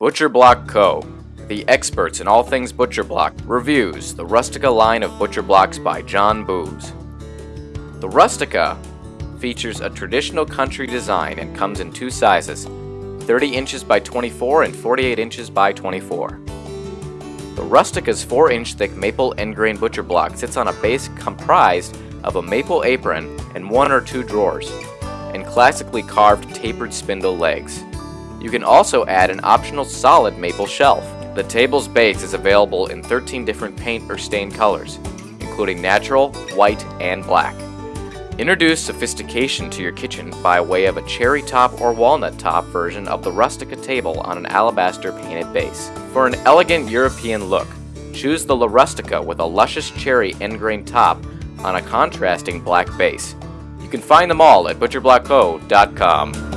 Butcher Block Co., the experts in all things Butcher Block, reviews the Rustica line of Butcher Blocks by John Boos. The Rustica features a traditional country design and comes in two sizes, 30 inches by 24 and 48 inches by 24. The Rustica's 4-inch thick maple end grain butcher block sits on a base comprised of a maple apron and one or two drawers, and classically carved tapered spindle legs. You can also add an optional solid maple shelf. The table's base is available in 13 different paint or stain colors, including natural, white, and black. Introduce sophistication to your kitchen by way of a cherry top or walnut top version of the Rustica table on an alabaster painted base. For an elegant European look, choose the La Rustica with a luscious cherry end grain top on a contrasting black base. You can find them all at butcherblockco.com.